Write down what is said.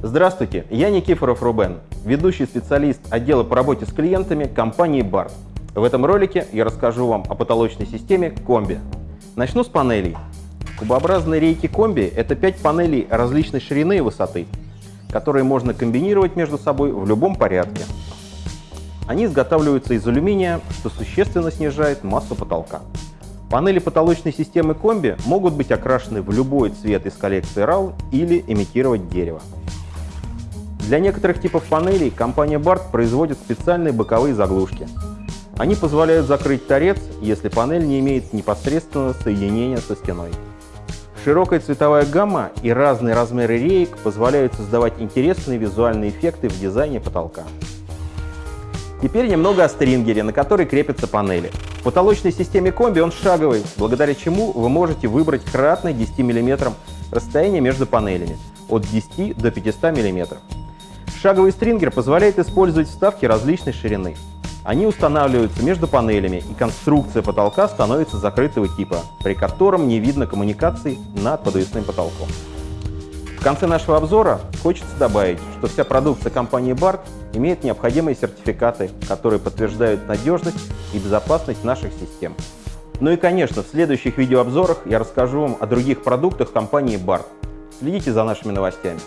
Здравствуйте, я Никифоров Рубен, ведущий специалист отдела по работе с клиентами компании BART. В этом ролике я расскажу вам о потолочной системе комби. Начну с панелей. Кубообразные рейки комби – это 5 панелей различной ширины и высоты, которые можно комбинировать между собой в любом порядке. Они изготавливаются из алюминия, что существенно снижает массу потолка. Панели потолочной системы комби могут быть окрашены в любой цвет из коллекции RAL или имитировать дерево. Для некоторых типов панелей компания BART производит специальные боковые заглушки. Они позволяют закрыть торец, если панель не имеет непосредственного соединения со стеной. Широкая цветовая гамма и разные размеры реек позволяют создавать интересные визуальные эффекты в дизайне потолка. Теперь немного о стрингере, на который крепятся панели. В потолочной системе комби он шаговый, благодаря чему вы можете выбрать кратное 10 мм расстояние между панелями от 10 до 500 мм. Шаговый стрингер позволяет использовать вставки различной ширины. Они устанавливаются между панелями, и конструкция потолка становится закрытого типа, при котором не видно коммуникаций над подвесным потолком. В конце нашего обзора хочется добавить, что вся продукция компании BART имеет необходимые сертификаты, которые подтверждают надежность и безопасность наших систем. Ну и, конечно, в следующих видеообзорах я расскажу вам о других продуктах компании BART. Следите за нашими новостями.